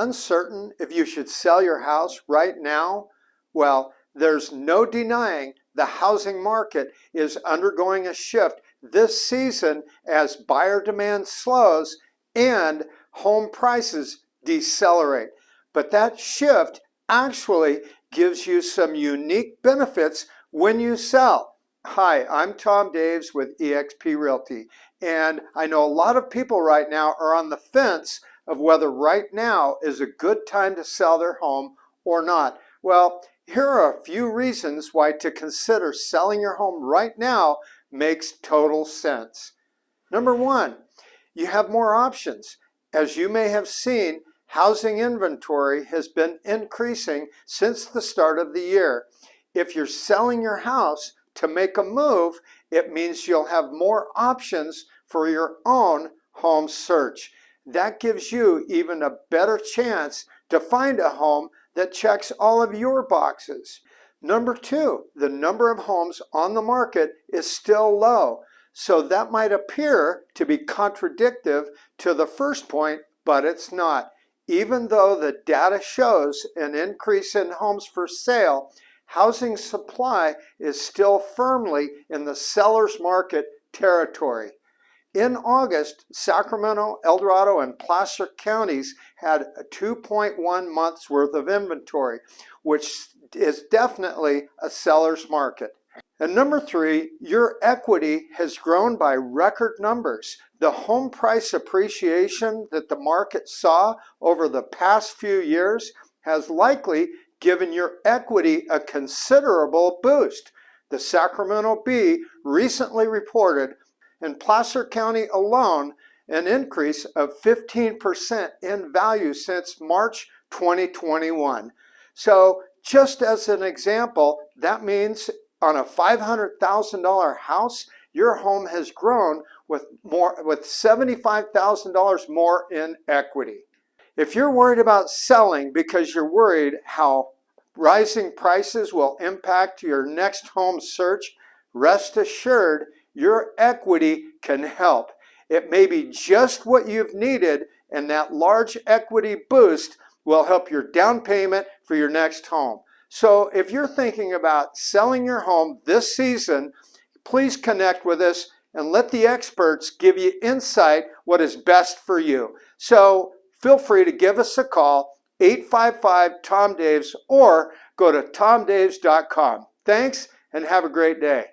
uncertain if you should sell your house right now? Well, there's no denying the housing market is undergoing a shift this season as buyer demand slows and home prices decelerate. But that shift actually gives you some unique benefits when you sell. Hi, I'm Tom Daves with eXp Realty, and I know a lot of people right now are on the fence of whether right now is a good time to sell their home or not. Well, here are a few reasons why to consider selling your home right now makes total sense. Number one, you have more options. As you may have seen, housing inventory has been increasing since the start of the year. If you're selling your house to make a move, it means you'll have more options for your own home search. That gives you even a better chance to find a home that checks all of your boxes. Number two, the number of homes on the market is still low. So that might appear to be contradictive to the first point, but it's not. Even though the data shows an increase in homes for sale, housing supply is still firmly in the seller's market territory. In August, Sacramento, El Dorado, and Placer counties had 2.1 months worth of inventory, which is definitely a seller's market. And number three, your equity has grown by record numbers. The home price appreciation that the market saw over the past few years has likely given your equity a considerable boost. The Sacramento Bee recently reported in Placer County alone an increase of 15% in value since March 2021. So just as an example, that means on a $500,000 house, your home has grown with more with $75,000 more in equity. If you're worried about selling because you're worried how rising prices will impact your next home search, rest assured your equity can help. It may be just what you've needed and that large equity boost will help your down payment for your next home. So if you're thinking about selling your home this season, please connect with us and let the experts give you insight what is best for you. So feel free to give us a call, 855-TOM-DAVES, or go to tomdaves.com. Thanks and have a great day.